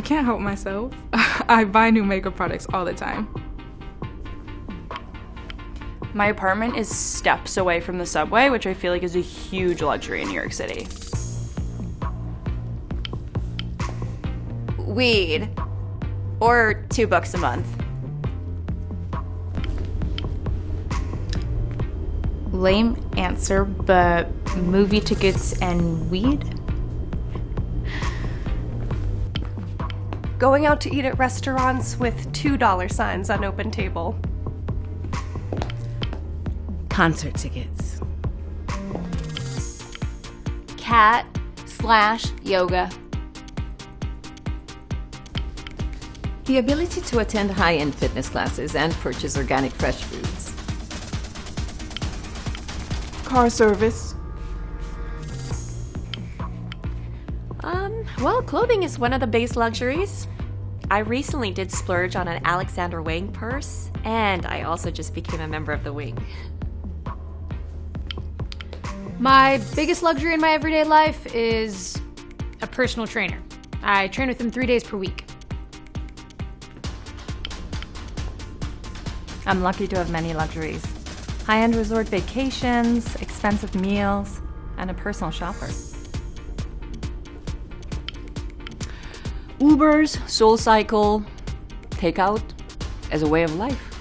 can't help myself. I buy new makeup products all the time. My apartment is steps away from the subway, which I feel like is a huge luxury in New York City. Weed. Or two bucks a month. Lame answer, but movie tickets and weed? Going out to eat at restaurants with $2 signs on OpenTable. Concert tickets. Cat slash yoga. The ability to attend high-end fitness classes and purchase organic fresh foods. Car service. Um, well, clothing is one of the base luxuries. I recently did splurge on an Alexander Wang purse, and I also just became a member of the Wing. My biggest luxury in my everyday life is a personal trainer. I train with him three days per week. I'm lucky to have many luxuries high end resort vacations, expensive meals, and a personal shopper. Ubers, SoulCycle, takeout as a way of life.